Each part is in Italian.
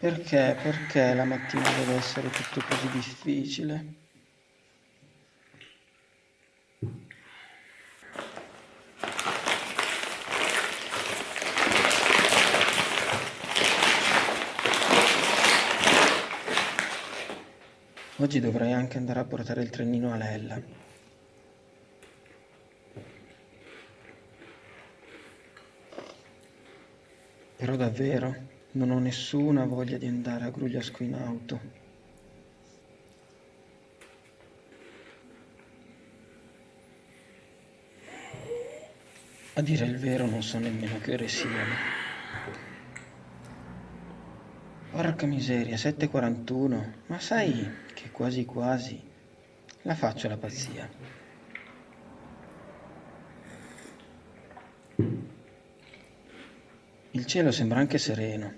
Perché, perché la mattina deve essere tutto così difficile? Oggi dovrei anche andare a portare il trenino a Lella. Però davvero non ho nessuna voglia di andare a Grugliasco in auto. A dire il vero non so nemmeno che ore siano. Porca miseria, 7.41. Ma sai che quasi quasi la faccio la pazzia. Il cielo sembra anche sereno.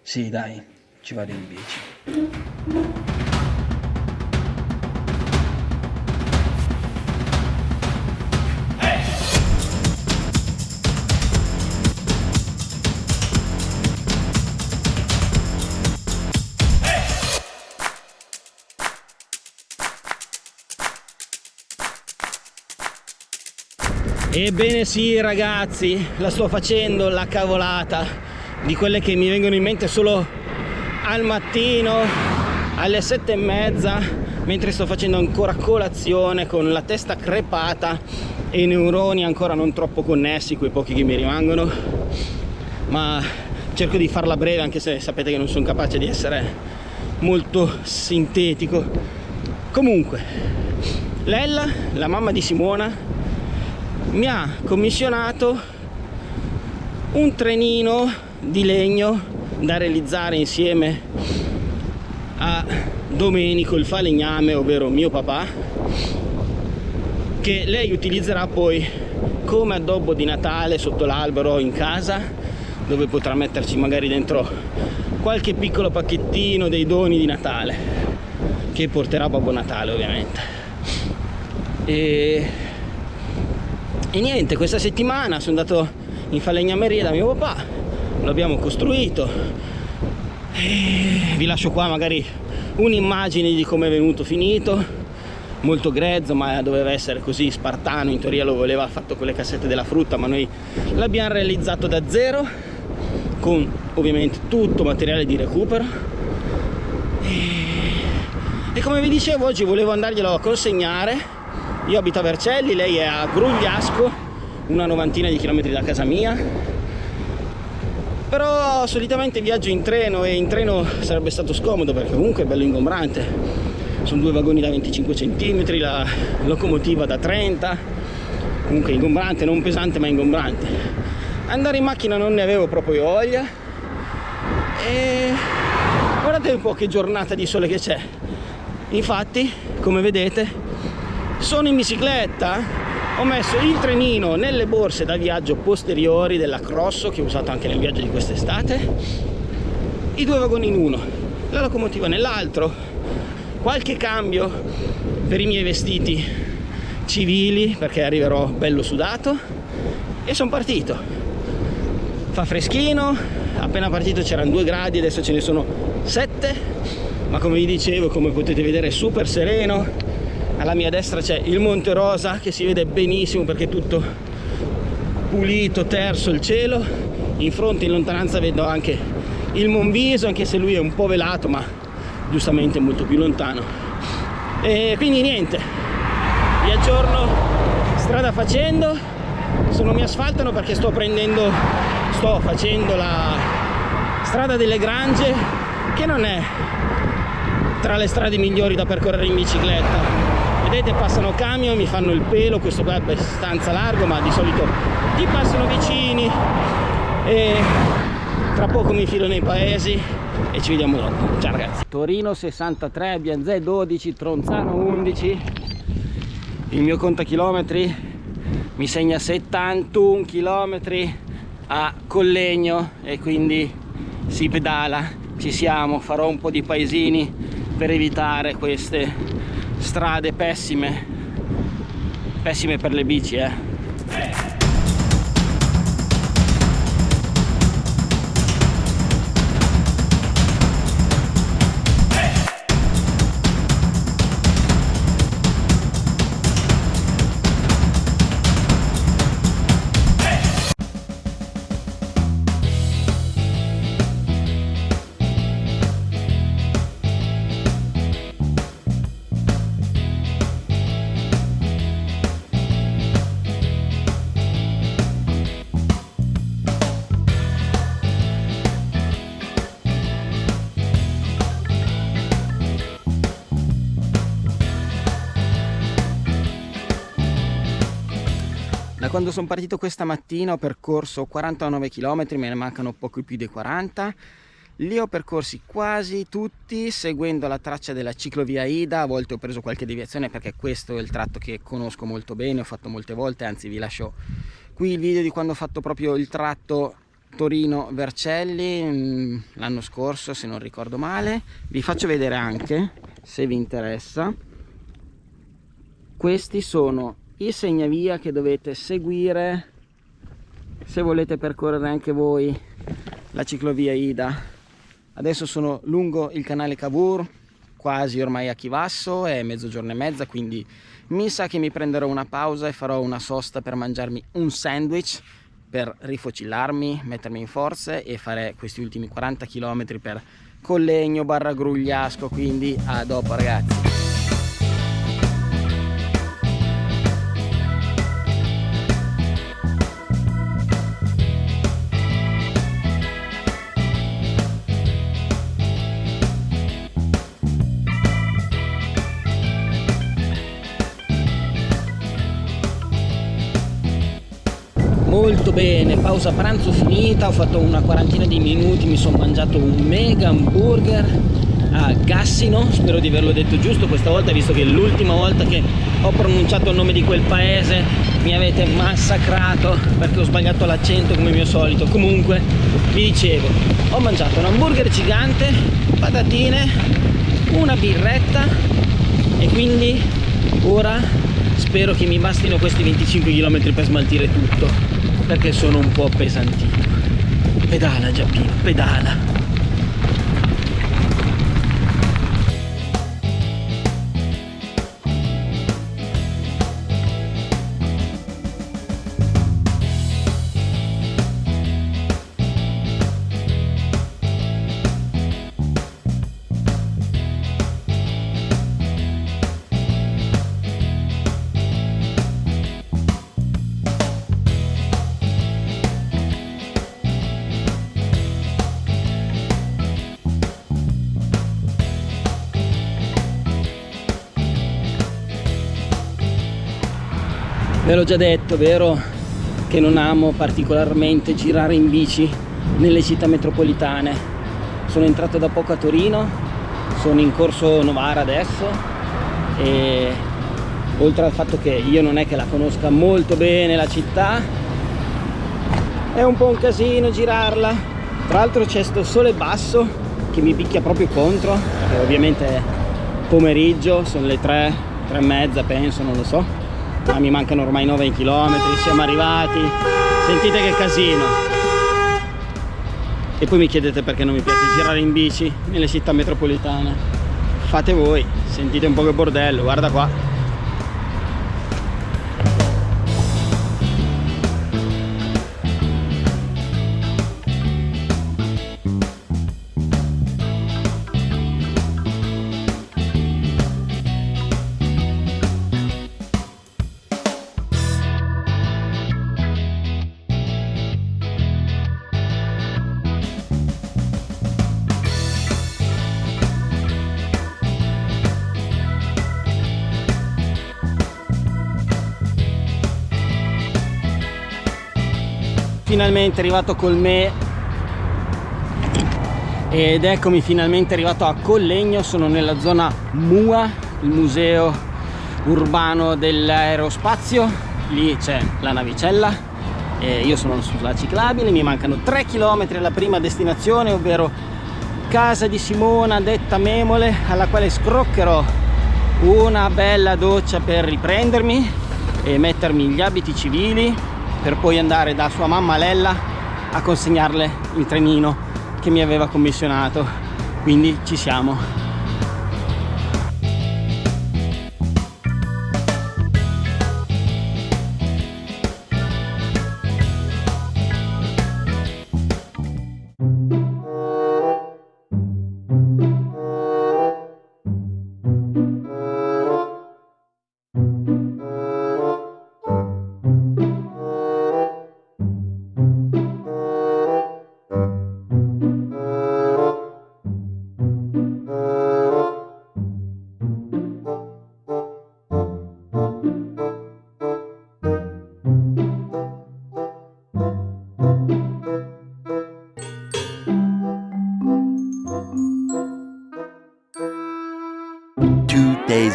Sì, dai, ci vado in bici. Ebbene sì ragazzi, la sto facendo la cavolata di quelle che mi vengono in mente solo al mattino alle sette e mezza mentre sto facendo ancora colazione con la testa crepata e i neuroni ancora non troppo connessi, quei pochi che mi rimangono. Ma cerco di farla breve anche se sapete che non sono capace di essere molto sintetico. Comunque Lella, la mamma di Simona mi ha commissionato un trenino di legno da realizzare insieme a Domenico il falegname ovvero mio papà che lei utilizzerà poi come addobbo di Natale sotto l'albero in casa dove potrà metterci magari dentro qualche piccolo pacchettino dei doni di Natale che porterà Babbo Natale ovviamente. E e niente questa settimana sono andato in falegnameria da mio papà. L'abbiamo costruito. Vi lascio qua magari un'immagine di come è venuto finito. Molto grezzo ma doveva essere così spartano in teoria lo voleva fatto con le cassette della frutta ma noi l'abbiamo realizzato da zero con ovviamente tutto materiale di recupero. E, e come vi dicevo oggi volevo andarglielo a consegnare io abito a Vercelli, lei è a Grugliasco, una novantina di chilometri da casa mia. Però solitamente viaggio in treno e in treno sarebbe stato scomodo perché comunque è bello ingombrante. Sono due vagoni da 25 cm, la locomotiva da 30, comunque ingombrante, non pesante ma ingombrante. Andare in macchina non ne avevo proprio voglia e guardate un po' che giornata di sole che c'è. Infatti, come vedete, sono in bicicletta? Ho messo il trenino nelle borse da viaggio posteriori della Crosso che ho usato anche nel viaggio di quest'estate. I due vagoni in uno la locomotiva nell'altro. Qualche cambio per i miei vestiti civili perché arriverò bello sudato. E sono partito. Fa freschino appena partito c'erano due gradi adesso ce ne sono sette. Ma come vi dicevo come potete vedere è super sereno alla mia destra c'è il Monte Rosa che si vede benissimo perché è tutto pulito, terso il cielo. In fronte in lontananza vedo anche il Monviso anche se lui è un po' velato ma giustamente molto più lontano. E quindi niente vi aggiorno strada facendo. Se non mi asfaltano perché sto prendendo sto facendo la strada delle Grange che non è tra le strade migliori da percorrere in bicicletta vedete passano camion mi fanno il pelo questo qua è abbastanza largo ma di solito ti passano vicini. E tra poco mi filo nei paesi e ci vediamo dopo. Ciao ragazzi. Torino 63 Bianzè 12 Tronzano 11 il mio contachilometri mi segna 71 km a Collegno e quindi si pedala ci siamo farò un po' di paesini per evitare queste strade pessime pessime per le bici eh quando sono partito questa mattina ho percorso 49 km, me ne mancano poco più dei 40 li ho percorsi quasi tutti seguendo la traccia della ciclovia Ida, a volte ho preso qualche deviazione perché questo è il tratto che conosco molto bene, ho fatto molte volte, anzi vi lascio qui il video di quando ho fatto proprio il tratto Torino-Vercelli mm, l'anno scorso se non ricordo male. Vi faccio vedere anche, se vi interessa, questi sono i segnavia che dovete seguire se volete percorrere anche voi la ciclovia Ida. Adesso sono lungo il canale Cavour quasi ormai a Chivasso è mezzogiorno e mezza quindi mi sa che mi prenderò una pausa e farò una sosta per mangiarmi un sandwich per rifocillarmi, mettermi in forze e fare questi ultimi 40 km per Collegno barra Grugliasco quindi a dopo ragazzi molto bene. Pausa pranzo finita ho fatto una quarantina di minuti mi sono mangiato un mega hamburger a Gassino spero di averlo detto giusto questa volta visto che l'ultima volta che ho pronunciato il nome di quel paese mi avete massacrato perché ho sbagliato l'accento come mio solito. Comunque vi dicevo ho mangiato un hamburger gigante patatine una birretta e quindi ora spero che mi bastino questi 25 km per smaltire tutto perché sono un po' pesantino. Pedala Giappino, pedala ve l'ho già detto vero? Che non amo particolarmente girare in bici nelle città metropolitane. Sono entrato da poco a Torino sono in corso Novara adesso e oltre al fatto che io non è che la conosca molto bene la città è un po' un casino girarla. Tra l'altro c'è sto sole basso che mi picchia proprio contro perché ovviamente pomeriggio sono le 3 3 e mezza penso non lo so ma mi mancano ormai 9 km siamo arrivati. Sentite che casino. E poi mi chiedete perché non mi piace girare in bici nelle città metropolitane. Fate voi sentite un po' che bordello guarda qua finalmente arrivato col me. Ed eccomi finalmente arrivato a Collegno sono nella zona MUA il museo urbano dell'aerospazio. Lì c'è la navicella. E io sono sulla ciclabile mi mancano 3 km alla prima destinazione ovvero casa di Simona detta Memole alla quale scroccherò una bella doccia per riprendermi e mettermi gli abiti civili per poi andare da sua mamma Lella a consegnarle il trenino che mi aveva commissionato. Quindi ci siamo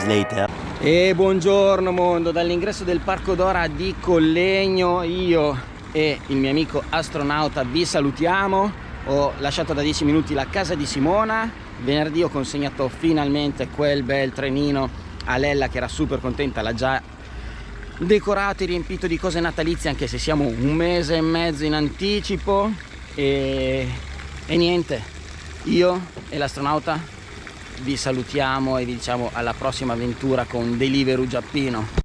later. E buongiorno mondo, dall'ingresso del Parco Dora di Collegno io e il mio amico astronauta vi salutiamo. Ho lasciato da 10 minuti la casa di Simona, venerdì ho consegnato finalmente quel bel trenino a Lella che era super contenta, l'ha già decorato e riempito di cose natalizie anche se siamo un mese e mezzo in anticipo e, e niente, io e l'astronauta vi salutiamo e vi diciamo alla prossima avventura con Deliveroo Giappino